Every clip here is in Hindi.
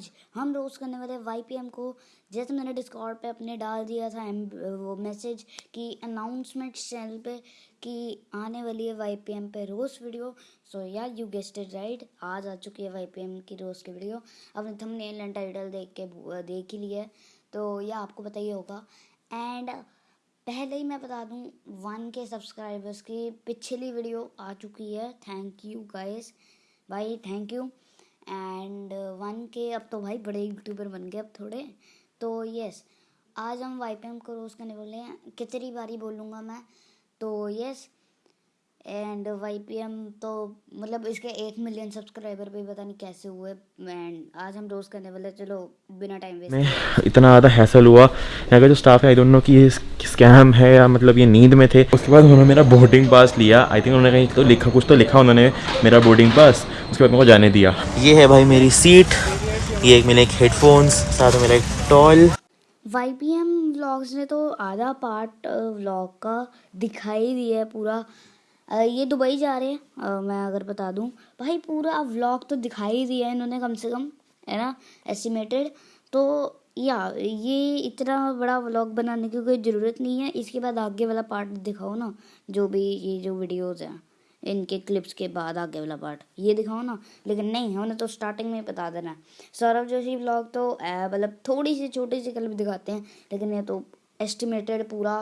आज हम रोज करने वाले वाई पी एम को। जैसे मैंने डिस्कॉर्ड पे अपने डाल दिया था वो मैसेज कि अनाउंसमेंट चैनल पे कि आने वाली है वाई पी एम पे रोज़ वीडियो सो या यू गेस्ट इट राइट आज आ चुकी है वाई पी एम की रोज़ की वीडियो अपने थंबनेल एंड टाइटल देख के, देख ही लिया तो यह आपको पता ही होगा। एंड पहले ही मैं बता दूँ वन के सब्सक्राइबर्स की पिछली वीडियो आ चुकी है। थैंक यू गाइस भाई thank you and one K अब तो भाई बड़े यूट्यूबर बन गए अब थोड़े। तो यस आज हम वाई पी एम को रोज़ करने बोले हैं। कितनी बारी बोलूँगा मैं। तो yes and Y P M तो मतलब इसके एक मिलियन सब्सक्राइबर भी पता नहीं कैसे हुए। एंड आज हम रोज़ करने वाले चलो बिना टाइम वेस्ट में इतना ज़्यादा हैसल हुआ। यहाँ का जो स्टाफ है आई डोंट नो कि ये स्कैम है या मतलब ये नींद में थे। उसके बाद उन्होंने मेरा बोर्डिंग पास लिया। आई थिंक उन्होंने कहीं तो लिखा कुछ तो लिखा उन्होंने मेरा बोर्डिंग पास उसके बाद मेरे को जाने दिया। ये है भाई मेरी सीट ये एक मेरे एक हेडफोन्स साथ में मेरा एक toll Y P M vlogs ने तो आधा पार्ट व्लॉग का दिखाई दिया है पूरा। ये दुबई जा रहे हैं। मैं अगर बता दूँ, भाई पूरा व्लॉग तो दिखाई दिया है इन्होंने कम से कम, है ना एस्टिमेटेड तो या, ये इतना बड़ा व्लॉग बनाने की कोई ज़रूरत नहीं है। इसके बाद आगे वाला पार्ट दिखाओ ना, जो भी ये जो वीडियोज़ हैं, इनके क्लिप्स के बाद आगे वाला पार्ट ये दिखाओ ना। लेकिन नहीं, हमने तो स्टार्टिंग में बता देना है। सौरभ जोशी व्लॉग तो मतलब थोड़ी सी छोटी सी क्लिप दिखाते हैं, लेकिन ये तो एस्टिमेटेड पूरा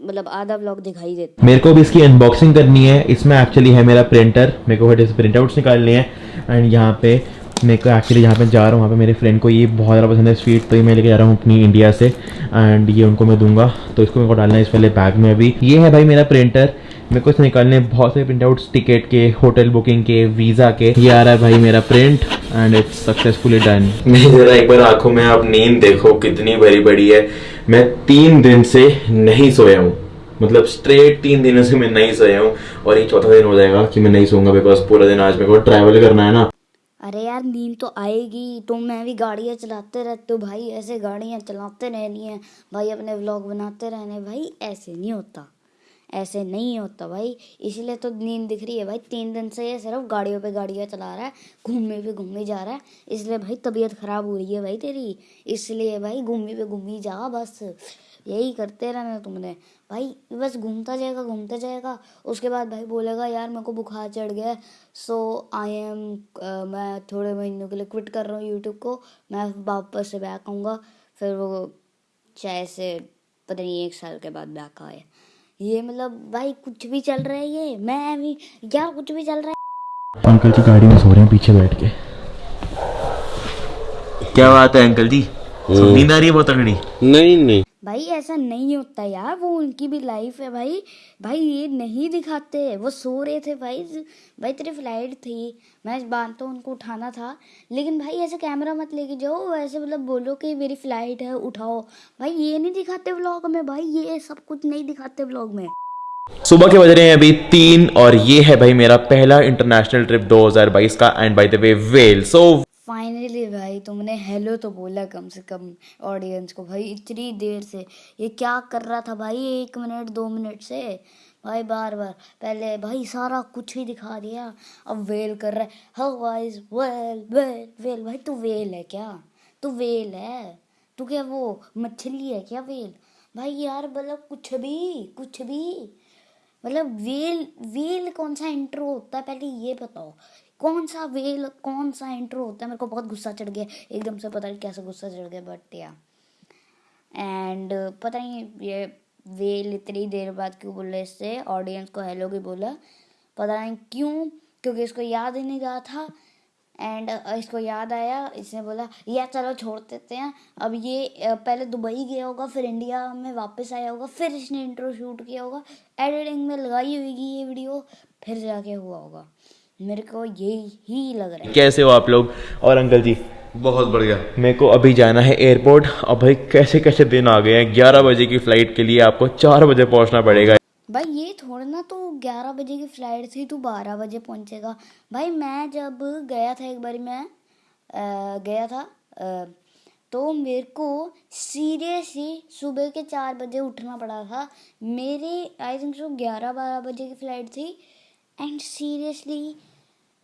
मतलब आधा ब्लॉग दिखाई देता है। मेरे को भी इसकी अनबॉक्सिंग करनी है। इसमें एक्चुअली है मेरा प्रिंटर मेरे को से प्रिंट आउट्स निकालने हैं। एंड यहाँ पे मेरे को एक्चुअली जहाँ पे जा रहा हूँ वहाँ पे मेरे फ्रेंड को ये बहुत ज़्यादा पसंद है स्वीट तो ये मैं लेके जा रहा हूँ अपनी इंडिया से। एंड ये उनको मैं दूँगा। तो इसको मेरे को डालना है इस वाले बैग में अभी। ये है भाई मेरा प्रिंटर मेरे को इससे निकालने बहुत सारे प्रिंट आउट्स टिकट के होटल बुकिंग के वीज़ा के। ये आ रहा है भाई मेरा print and it's successfully done मेरी ज़रा एक बार आँखों में आप नींद देखो कितनी बड़ी बड़ी है। मैं तीन दिन से नहीं सोया हूँ। मतलब स्ट्रेट तीन दिनों से मैं नहीं सोया हूँ और ये चौथा दिन हो जाएगा कि मैं नहीं सोऊँगा बिकॉज़ पूरा दिन आज मेरे को ट्रैवल करना है ना। अरे यार, नींद तो आएगी तो मैं भी गाड़ियाँ चलाते रहते हो भाई, ऐसे गाड़ियाँ चलाते रहनी है। भाई, अपने व्लॉग बनाते रहने भाई, ऐसे नहीं होता। ऐसे नहीं होता भाई। इसलिए तो नींद दिख रही है भाई। तीन दिन से ये सिर्फ़ गाड़ियों पे गाड़ियाँ चला रहा है, घूमने पे घूमने जा रहा है। इसलिए भाई तबीयत ख़राब हो रही है भाई तेरी। इसलिए भाई घूमने पे घूमी जा बस। यही करते रहना तुमने। भाई बस घूमता जाएगा घूमता जाएगा। उसके बाद भाई बोलेगा, यार मेरे को बुखार चढ़ गया सो आई एम मैं थोड़े महीनों के लिए क्विट कर रहा हूँ यूट्यूब को। मैं वापस से बैक आऊँगा। फिर वो चाहे से, पता नहीं, एक साल के बाद बैक आए ये मतलब भाई कुछ भी चल रहा है ये मैं भी यार कुछ भी चल रहा है? अंकल जी गाड़ी में सो रहे हैं पीछे बैठ के। क्या बात है अंकल जी? हम्म। नींद आ रही है बहुत तगड़ी। नहीं नहीं। भाई, ऐसा नहीं होता यार, वो उनकी भी लाइफ है भाई। भाई, ये नहीं दिखाते, वो सो रहे थे भाई। भाई, तेरी फ़्लाइट थी, मैं इस बात तो उनको उठाना था। लेकिन भाई, ऐसे कैमरा मत लेके जाओ, ऐसे मतलब बोलो कि मेरी फ़्लाइट है, उठाओ। भाई, ये नहीं दिखाते व्लॉग में, भाई, ये सब कुछ नहीं दिखाते व्लॉग में। सुबह के बज रहे हैं अभी तीन, और ये है भाई मेरा पहला इंटरनेशनल ट्रिप 2022 का and by the way well so finally भाई तुमने हेलो तो बोला कम से कम ऑडियंस को। भाई इतनी देर से। ये क्या कर रहा था भाई एक मिनट दो मिनट से? भाई बार बार। पहले भाई सारा कुछ ही दिखा दिया। अब वेल कर रहा है। How wise well well well भाई तू वेल है क्या? तू वेल है? तू क्या वो मछली है क्या वेल? भाई यार मतलब कुछ भी कुछ भी। मतलब वेल वेल कौन सा इंट्रो होता है? पहले ये बताओ। कौन सा वेल, कौन सा इंट्रो होता है? मेरे को बहुत गुस्सा चढ़ गया, एकदम से पता नहीं कैसे गुस्सा चढ़ गया बट या एंड पता नहीं ये वेल इतनी देर बाद क्यों बोल इससे? ऑडियंस को हेलो की बोला। पता नहीं क्यों, क्योंकि इसको याद ही नहीं रहा था। एंड इसको याद आया, इसने बोला या चलो छोड़ देते हैं। अब ये पहले दुबई गया होगा, फिर इंडिया में वापस आया होगा, फिर इसने इंट्रो शूट किया होगा। एडिटिंग में लगाई होगी ये वीडियो फिर जाके हुआ होगा। मेरे को यही ही लग रहा है। कैसे हो आप लोग? और अंकल जी? बहुत बढ़िया। मेरे को अभी जाना है एयरपोर्ट अब भाई कैसे कैसे दिन आ गए हैं? ग्यारह बजे की फ़्लाइट के लिए आपको चार बजे पहुँचना पड़ेगा। भाई ये थोड़ा ना तो ग्यारह बजे की फ़्लाइट थी तो बारह बजे पहुंचेगा। भाई मैं जब गया था एक बार मैं आ, गया था आ, तो मेरे को सीरियसली सुबह के चार बजे उठना पड़ा था। मेरी आई थिंक सो ग्यारह बारह बजे की फ़्लाइट थी। एंड सीरियसली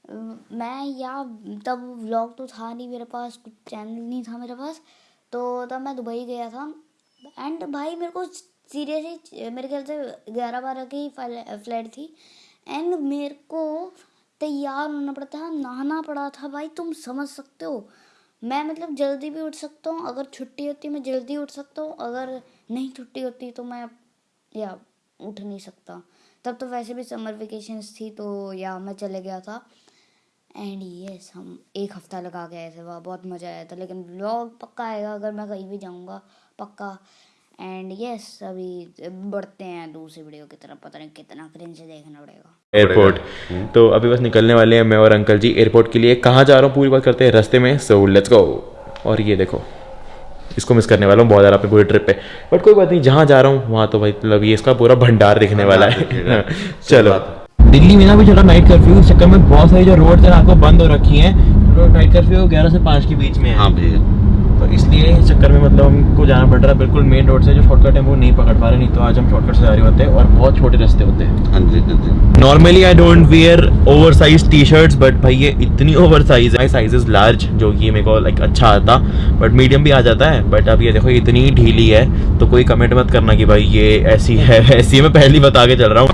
मैं या तब व्लॉग तो था नहीं मेरे पास, कुछ चैनल नहीं था मेरे पास तो तब मैं दुबई गया था। एंड भाई मेरे को सीरियसली मेरे ख्याल से ग्यारह बारह की फ़्लाइट थी। एंड मेरे को तैयार होना पड़ा था, नहाना पड़ा था भाई, तुम समझ सकते हो। मैं मतलब जल्दी भी उठ सकता हूँ, अगर छुट्टी होती मैं जल्दी उठ सकता हूँ, अगर नहीं छुट्टी होती तो मैं, या उठ नहीं सकता। तब तो वैसे भी समर वेकेशंस थी तो या मैं चले गया था। एंड यस हम एक हफ़्ता लगा के आए थे वहाँ बहुत मज़ा आया था। लेकिन व्लॉग पक्का आएगा अगर मैं कहीं भी जाऊँगा पक्का। एंड यस अभी बढ़ते हैं दूसरी वीडियो की तरफ़ पता नहीं कितना क्रिंज देखना पड़ेगा। एयरपोर्ट तो अभी बस निकलने वाले हैं मैं और अंकल जी एयरपोर्ट के लिए। कहाँ जा रहा हूँ? पूरी बात करते हैं रास्ते में सो लेट्स गो और ये देखो। इसको मिस करने वाला हूँ बहुत ज़्यादा अपनी पूरी ट्रिप पे बट कोई बात नहीं जहाँ जा रहा हूँ वहाँ तो भाई मतलब ये इसका पूरा भंडार दिखने वाला है। चलो। दिल्ली में ना भी चलो नाइट कर्फ्यू इस चक्कर में बहुत सारी जो रोड है आपको बंद हो रखी हैं। नाइट कर्फ्यू ग्यारह से पाँच के बीच में है। हाँ भैया। तो इसलिए इस चक्कर में मतलब हमको जाना पड़ रहा है। बिल्कुल मेन रोड से जो शॉर्टकट है वो नहीं पकड़ पा रहे नहीं तो आज हम शॉर्टकट से जा रहे होते हैं और बहुत छोटे रास्ते होते हैं। हाँ जी हाँ जी। Normally I don't wear over size T shirts but भाई ये इतनी ओवर साइज़ है साइज़ इज़ लार्ज जो कि मेरे को लाइक अच्छा आता। बट मीडियम भी आ जाता है। बट अब ये देखो इतनी ढीली है तो कोई कमेंट मत करना कि भाई ये ऐसी है ऐसी है। मैं पहले ही बता के चल रहा हूँ।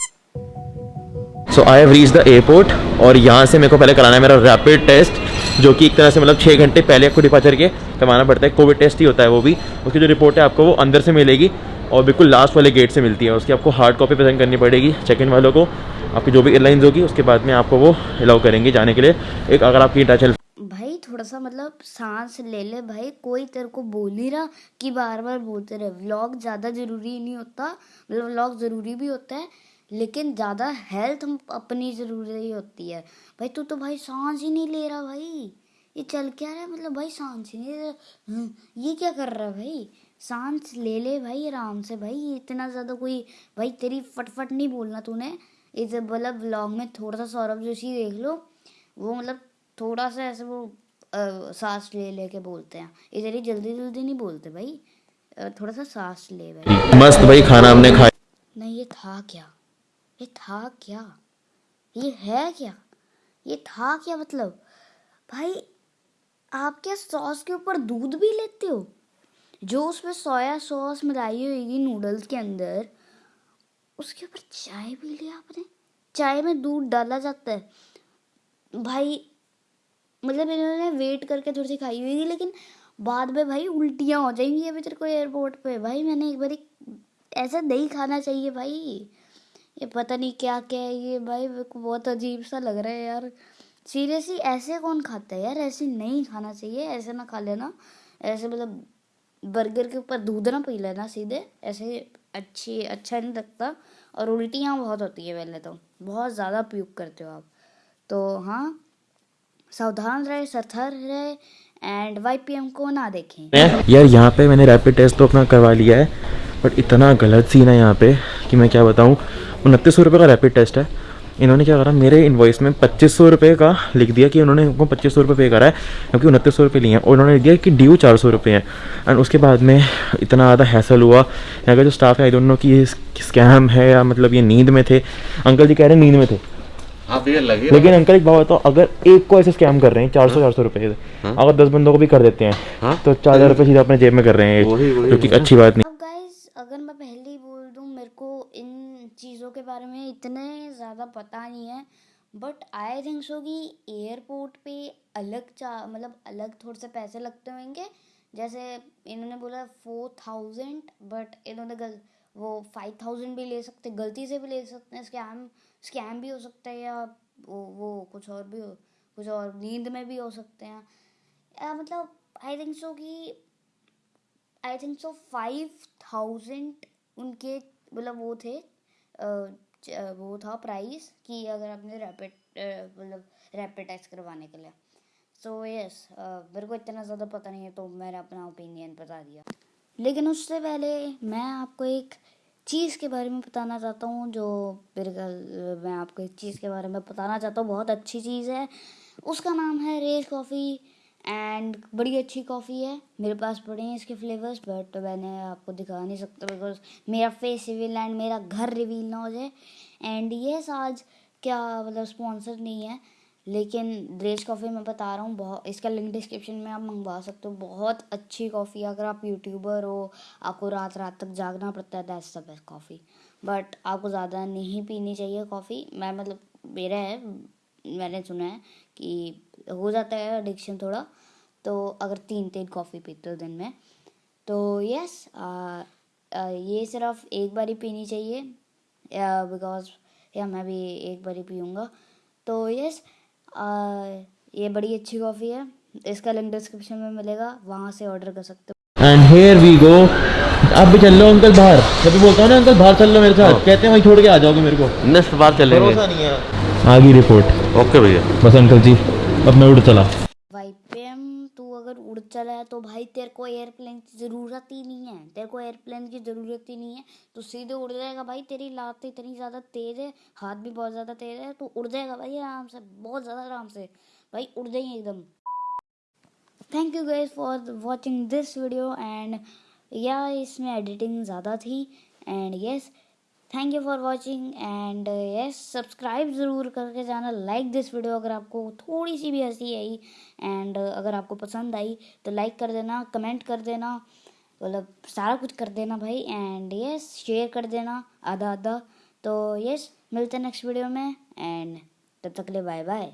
So I have reach the airport और यहाँ से मेरे को पहले कराना है मेरा रैपिड टेस्ट जो कि एक तरह से मतलब छः घंटे पहले आपको डिपार्चर के करवाना पड़ता है। कोविड टेस्ट ही होता है वो भी। उसकी जो रिपोर्ट है आपको वो अंदर से मिलेगी और बिल्कुल लास्ट वाले गेट से मिलती है। उसकी आपको हार्ड कॉपी प्रेजेंट करनी पड़ेगी चेक इन वालों को। आपकी जो भी एयरलाइंस होगी, उसके बाद में आपको वो अलाउ करेंगे जाने के लिए। एक अगर आपकी इंटरनेशनल भाई, थोड़ा सा मतलब सांस ले ले भाई। कोई तेरे को बोल नहीं रहा कि बार बार बोलते रहे। व्लॉग ज़्यादा ज़रूरी नहीं होता। मतलब व्लॉग ज़रूरी भी होता है। लेकिन ज़्यादा हेल्थ अपनी ज़रूरी होती है। भाई तू तो भाई सांस ही नहीं ले रहा भाई। ये चल क्या रहा है? मतलब भाई सांस ही नहीं ले रहा। हम्म, ये क्या कर रहा है भाई? सांस ले ले भाई आराम से भाई। इतना ज़्यादा कोई भाई तेरी फटफट नहीं बोलना तूने। इस मतलब व्लॉग में थोड़ा सा सौरभ जोशी देख लो वो मतलब थोड़ा सा ऐसे वो अ, सांस ले ले लेके बोलते हैं। इधर ही जल्दी जल्दी नहीं बोलते भाई। थोड़ा सा सांस ले भाई। मस्त भाई खाना हमने खाया। नहीं ये था क्या? ये था क्या? ये है क्या? ये था क्या मतलब? भाई, आप क्या सॉस के ऊपर दूध भी लेते हो? जो उसमें सोया सॉस मिलाई होगी नूडल्स के अंदर, उसके ऊपर चाय भी लिया आपने? चाय में दूध डाला जाता है। भाई मतलब इन्होंने वेट करके थोड़ी सी खाई हुई थी लेकिन बाद में भाई उल्टियाँ हो जाएँगी अभी तेरे को एयरपोर्ट पे। भाई, मैंने एक बार ऐसा नहीं खाना चाहिए भाई। ये पता नहीं क्या क्या है ये भाई, मेरे को बहुत अजीब सा लग रहा है यार। सीरियसली ऐसे कौन खाता है यार? ऐसे नहीं खाना चाहिए, ऐसे ना खा लेना। ऐसे मतलब बर्गर के ऊपर दूध ना पी लेना सीधे। ऐसे अच्छी अच्छा नहीं लगता। और उल्टियाँ बहुत होती है पहले तो। बहुत ज़्यादा प्यूक करते हो आप। तो हाँ सावधान रहे, सतर्क रहे एंड वाई पी एम को ना देखें। यार यहाँ पे मैंने रैपिड टेस्ट तो अपना करवा लिया है बट इतना गलत सीन है यहाँ पे कि मैं क्या बताऊँ? उनतीस सौ रुपये का रैपिड टेस्ट है। इन्होंने क्या करा मेरे इन्वॉइस में पच्चीस सौ रुपये का लिख दिया कि उन्होंने हमको पच्चीस सौ रुपये पे करा है क्योंकि उनतीस सौ रुपये लिए हैं और उन्होंने लिख दिया कि ड्यू चार सौ रुपये हैं। एंड उसके बाद में इतना ज़्यादा हैसल हुआ यहाँ का जो स्टाफ है आई डोंट नो कि ये स्कैम है या मतलब ये नींद में थे। अंकल जी कह रहे हैं नींद में थे। हाँ लगे लेकिन अंकल एक बात बताओ अगर एक को ऐसे स्कैम कर रहे हैं चार सौ चार सौ रुपये हाँ। अगर दस बंदों को भी कर देते हैं हाँ। तो चार हज़ार रुपये सीधा अपने जेब में कर रहे हैं। वही- वही- जो कि वही। अच्छी बात नहीं। अगर मैं पहले ही बोल दूँ मेरे को इन चीज़ों बारे में इतने ज़्यादा पता नहीं है बट आई थिंक सो कि एयरपोर्ट पे अलग चा मतलब अलग थोड़े से पैसे लगते होंगे। जैसे इन्होंने बोला फोर थाउज़ेंड बट इन्होंने गल, वो फाइव थाउज़ेंड भी ले सकते, गलती से भी ले सकते हैं स्कैम स्कैम भी हो सकता है या वो वो कुछ और भी हो, कुछ और नींद में भी हो सकते हैं। या मतलब आई थिंक सो कि I think so five thousand उनके मतलब वो थे वो था प्राइस कि अगर आपने रैपिड मतलब रैपिड टेस्ट करवाने के लिए। सो यस मेरे को इतना ज़्यादा पता नहीं है तो मैंने अपना ओपिनियन बता दिया। लेकिन उससे पहले मैं आपको एक चीज़ के बारे में बताना चाहता हूँ, जो ख्याल, मैं आपको एक चीज़ के बारे में बताना चाहता हूँ। बहुत अच्छी चीज़ है। उसका नाम है रेज कॉफ़ी। एंड बड़ी अच्छी कॉफ़ी है। मेरे पास पड़े हैं इसके फ्लेवर्स बट मैंने आपको दिखा नहीं सकता बिकॉज़ मेरा फेस रिवील एंड मेरा घर रिवील ना हो जाए। एंड यस आज क्या मतलब स्पॉन्सर नहीं है। लेकिन द्रेज कॉफ़ी मैं बता रहा हूँ, बहुत, इसका लिंक डिस्क्रिप्शन में आप मंगवा सकते हो। बहुत अच्छी कॉफ़ी अगर आप यूट्यूबर हो, आपको रात रात तक जागना पड़ता है that's the best coffee but आपको ज़्यादा नहीं पीनी चाहिए कॉफ़ी मैं मतलब मेरा है मैंने सुना है कि हो जाता है एडिक्शन थोड़ा तो अगर तीन तीन कॉफ़ी पीते हो दिन में तो यस ये सिर्फ़ एक बार ही पीनी चाहिए बिकॉज़ या मैं भी एक बार ही पीऊँगा तो यस ये बड़ी अच्छी कॉफ़ी है इसका लिंक डिस्क्रिप्शन में मिलेगा वहाँ से ऑर्डर कर सकते हो। एंड हेयर वी गो आप भी चल लो अंकल बाहर। जब भी बोलता हूँ ना अंकल बाहर चल लो मेरे साथ। कहते हैं वहीं छोड़ के आ जाओगे मेरे को। नेक्स्ट बार चलेंगे। नहीं है। आगे रिपोर्ट ओके भैया। बस अंकल जी अब मैं उड़ चला। भाई पेम तू अगर उड़ चला है तो भाई तेरे को एयरप्लेन की ज़रूरत ही नहीं है। तेरे को एयरप्लेन की ज़रूरत ही नहीं है। तू सीधे उड़ जाएगा भाई तेरी लात इतनी ज़्यादा तेज़ है हाथ भी बहुत ज़्यादा तेज़ है तू उड़ जाएगा भाई आराम से बहुत ज़्यादा आराम से। भाई उड़ जाएँगे एकदम। Thank you guys for watching this video and या इसमें एडिटिंग ज़्यादा थी and yes thank you for watching and yes subscribe ज़रूर करके जाना लाइक दिस वीडियो अगर आपको थोड़ी सी भी हँसी आई एंड अगर आपको पसंद आई तो लाइक कर देना कमेंट कर देना मतलब सारा कुछ कर देना भाई एंड यस शेयर कर देना आधा आधा तो यस मिलते हैं नेक्स्ट वीडियो में एंड तब तक ले बाय बाय